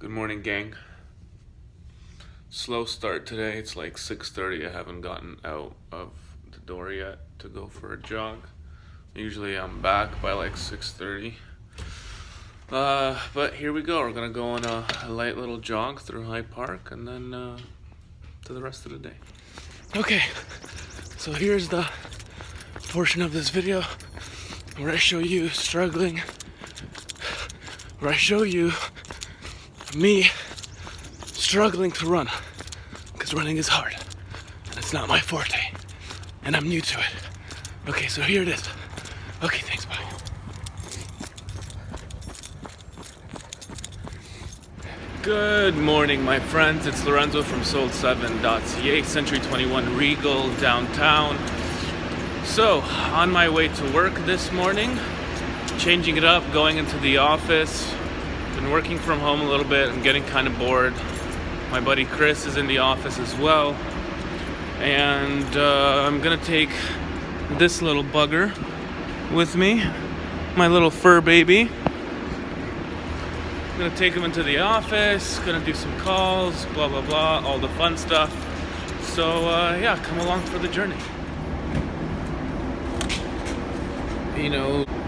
Good morning, gang. Slow start today. It's like 6:30. I haven't gotten out of the door yet to go for a jog. Usually I'm back by like 6:30. Uh, but here we go. We're gonna go on a, a light little jog through High Park and then uh, to the rest of the day. Okay, so here's the portion of this video where I show you struggling, where I show you me struggling to run because running is hard and it's not my forte and I'm new to it. Okay, so here it is. Okay, thanks, bye. Good morning, my friends. It's Lorenzo from Sold7.ca, Century 21 Regal downtown. So, on my way to work this morning, changing it up, going into the office. Been working from home a little bit. I'm getting kind of bored. My buddy Chris is in the office as well. And uh, I'm gonna take this little bugger with me, my little fur baby I'm gonna take him into the office, gonna do some calls, blah blah blah, all the fun stuff. So uh, yeah, come along for the journey. You know.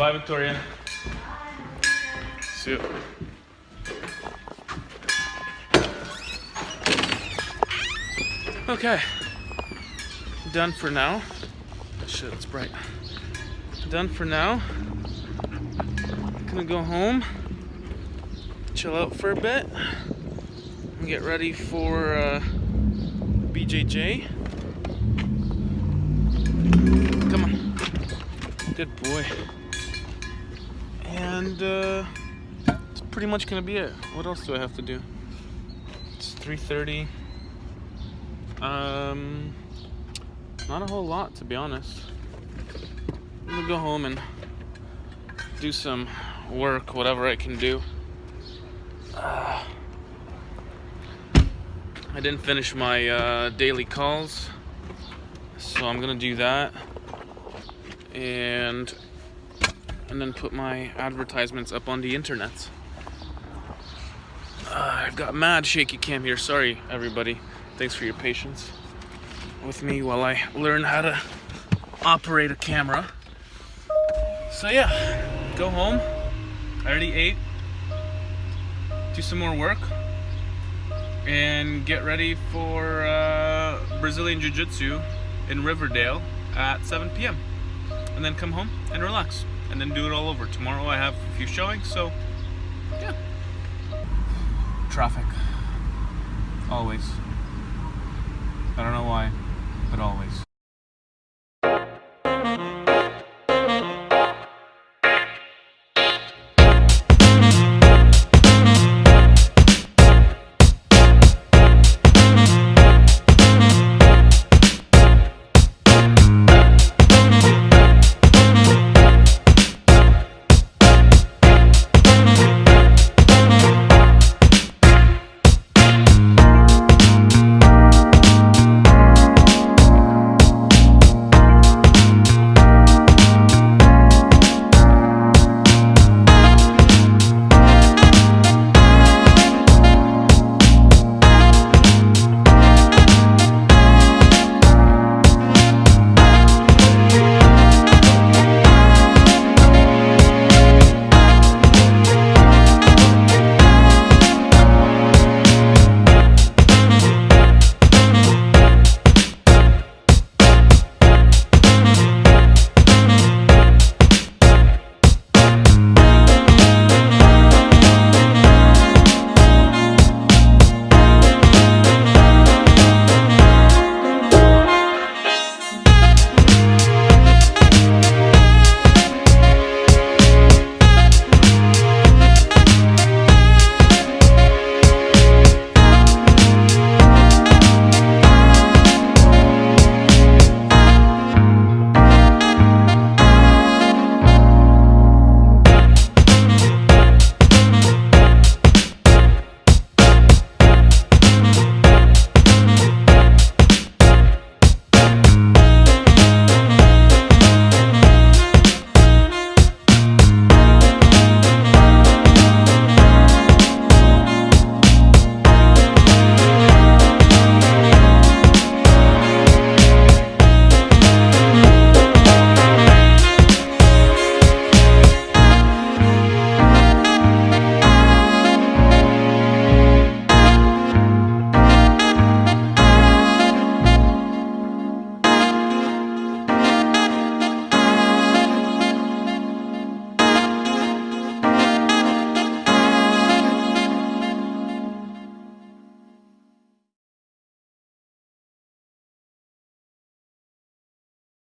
Bye, Victoria. See you. Okay. Done for now. Shit, it's bright. Done for now. Gonna go home, chill out for a bit, and get ready for uh, BJJ. Come on. Good boy and uh, it's pretty much gonna be it. What else do I have to do? It's 3:30. Um, not a whole lot to be honest. I'm gonna go home and do some work, whatever I can do. Uh, I didn't finish my uh, daily calls, so I'm gonna do that. And and then put my advertisements up on the internet. Uh, I've got mad shaky cam here. Sorry, everybody. Thanks for your patience with me while I learn how to operate a camera. So yeah, go home. I already ate. Do some more work. And get ready for uh, Brazilian Jiu-Jitsu in Riverdale at 7 p.m. And then come home and relax and then do it all over. Tomorrow I have a few showings, so yeah. Traffic. Always. I don't know why, but always.